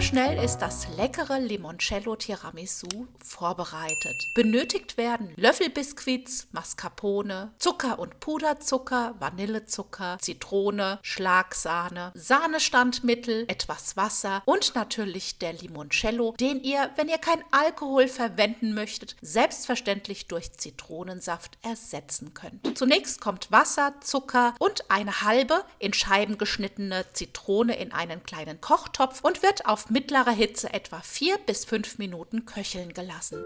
schnell ist das leckere Limoncello Tiramisu vorbereitet. Benötigt werden Löffelbiskuits, Mascarpone, Zucker und Puderzucker, Vanillezucker, Zitrone, Schlagsahne, Sahnestandmittel, etwas Wasser und natürlich der Limoncello, den ihr, wenn ihr kein Alkohol verwenden möchtet, selbstverständlich durch Zitronensaft ersetzen könnt. Zunächst kommt Wasser, Zucker und eine halbe in Scheiben geschnittene Zitrone in einen kleinen Kochtopf und wird auf mittlerer Hitze etwa 4 bis 5 Minuten köcheln gelassen.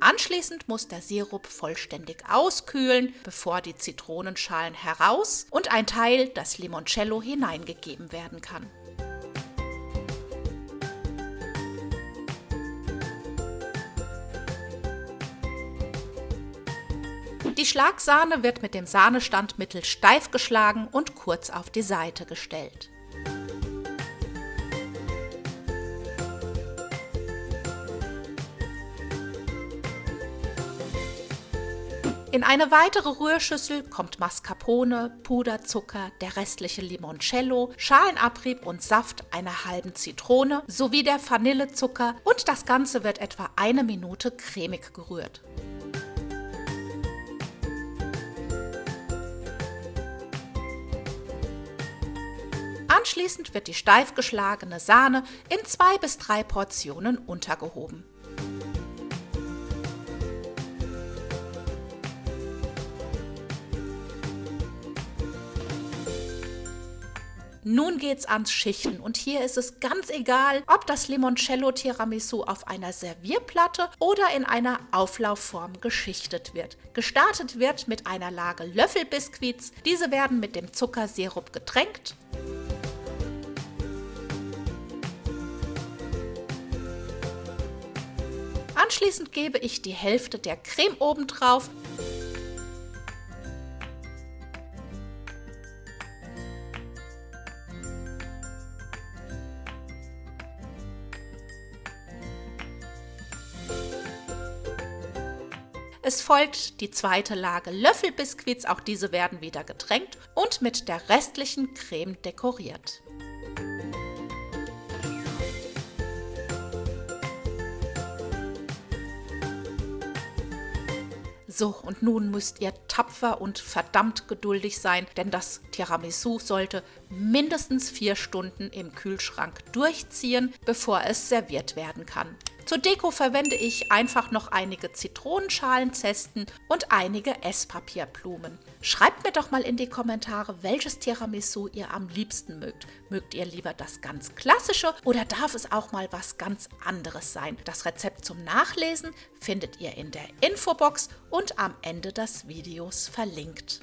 Anschließend muss der Sirup vollständig auskühlen, bevor die Zitronenschalen heraus und ein Teil, das Limoncello, hineingegeben werden kann. Die Schlagsahne wird mit dem Sahnestandmittel steif geschlagen und kurz auf die Seite gestellt. In eine weitere Rührschüssel kommt Mascarpone, Puderzucker, der restliche Limoncello, Schalenabrieb und Saft einer halben Zitrone sowie der Vanillezucker und das Ganze wird etwa eine Minute cremig gerührt. Anschließend wird die steif geschlagene Sahne in zwei bis drei Portionen untergehoben. Nun geht's ans Schichten und hier ist es ganz egal, ob das Limoncello Tiramisu auf einer Servierplatte oder in einer Auflaufform geschichtet wird. Gestartet wird mit einer Lage Löffelbiskuits. Diese werden mit dem Zuckersirup getränkt. Anschließend gebe ich die Hälfte der Creme oben drauf Es folgt die zweite Lage Löffelbiskuits, auch diese werden wieder getränkt und mit der restlichen Creme dekoriert. So, und nun müsst ihr tapfer und verdammt geduldig sein, denn das Tiramisu sollte mindestens vier Stunden im Kühlschrank durchziehen, bevor es serviert werden kann. Zur Deko verwende ich einfach noch einige Zitronenschalenzesten und einige Esspapierblumen. Schreibt mir doch mal in die Kommentare, welches Tiramisu ihr am liebsten mögt. Mögt ihr lieber das ganz klassische oder darf es auch mal was ganz anderes sein? Das Rezept zum Nachlesen findet ihr in der Infobox und am Ende des Videos verlinkt.